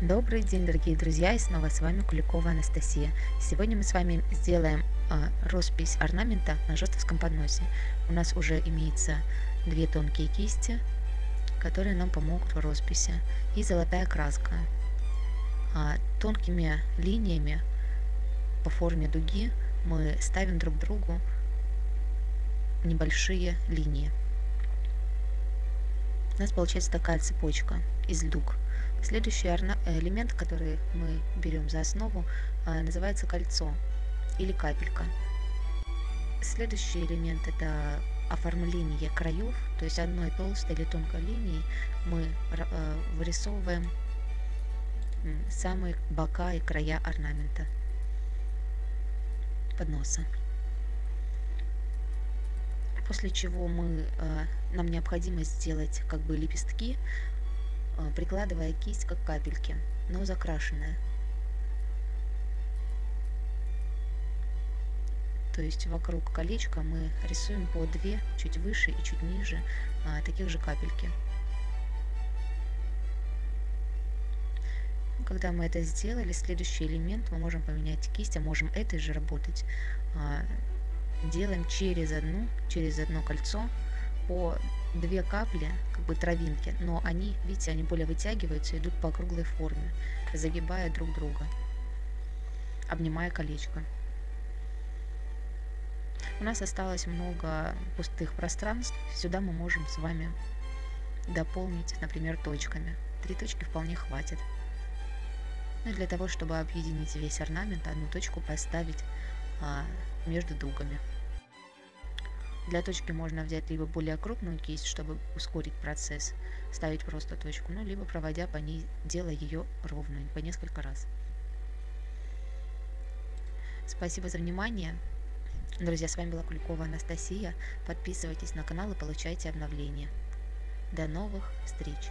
Добрый день, дорогие друзья, и снова с вами Куликова Анастасия. Сегодня мы с вами сделаем а, роспись орнамента на жестовском подносе. У нас уже имеется две тонкие кисти, которые нам помогут в росписи, и золотая краска. А, тонкими линиями по форме дуги мы ставим друг другу небольшие линии. У нас получается такая цепочка из дуг. Следующий элемент, который мы берем за основу, а, называется кольцо или капелька. Следующий элемент это оформление краев, то есть одной толстой или тонкой линией мы а, вырисовываем самые бока и края орнамента подноса. После чего мы, а, нам необходимо сделать как бы лепестки а, прикладывая кисть как капельки, но закрашенная. То есть вокруг колечка мы рисуем по две, чуть выше и чуть ниже, а, таких же капельки. Когда мы это сделали, следующий элемент мы можем поменять кисть, а можем этой же работать. Делаем через одну, через одно кольцо по две капли, как бы травинки, но они, видите, они более вытягиваются, идут по круглой форме, загибая друг друга, обнимая колечко. У нас осталось много пустых пространств, сюда мы можем с вами дополнить, например, точками. Три точки вполне хватит. Ну и для того, чтобы объединить весь орнамент, одну точку поставить а, между дугами. Для точки можно взять либо более крупную кисть, чтобы ускорить процесс, ставить просто точку, ну, либо проводя по ней, делая ее ровной по несколько раз. Спасибо за внимание. Друзья, с вами была Куликова Анастасия. Подписывайтесь на канал и получайте обновления. До новых встреч!